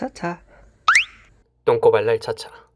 차차. 똥꼬발랄 차차.